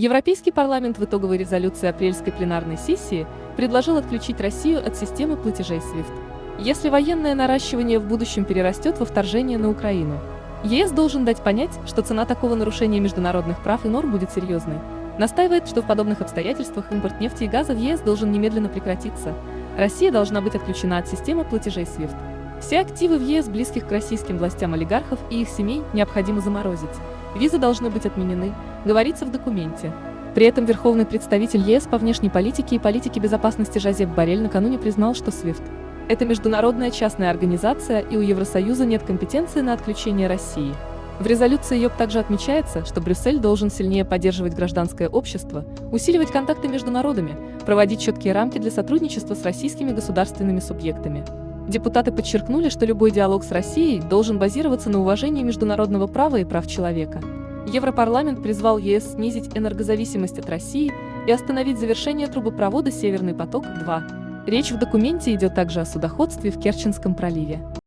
Европейский парламент в итоговой резолюции апрельской пленарной сессии предложил отключить Россию от системы платежей SWIFT. Если военное наращивание в будущем перерастет во вторжение на Украину, ЕС должен дать понять, что цена такого нарушения международных прав и норм будет серьезной. Настаивает, что в подобных обстоятельствах импорт нефти и газа в ЕС должен немедленно прекратиться. Россия должна быть отключена от системы платежей SWIFT. Все активы в ЕС, близких к российским властям олигархов и их семей, необходимо заморозить. Визы должны быть отменены, говорится в документе. При этом верховный представитель ЕС по внешней политике и политике безопасности Жозеп Барель накануне признал, что SWIFT – это международная частная организация и у Евросоюза нет компетенции на отключение России. В резолюции ЙОП также отмечается, что Брюссель должен сильнее поддерживать гражданское общество, усиливать контакты между народами, проводить четкие рамки для сотрудничества с российскими государственными субъектами. Депутаты подчеркнули, что любой диалог с Россией должен базироваться на уважении международного права и прав человека. Европарламент призвал ЕС снизить энергозависимость от России и остановить завершение трубопровода «Северный поток-2». Речь в документе идет также о судоходстве в Керченском проливе.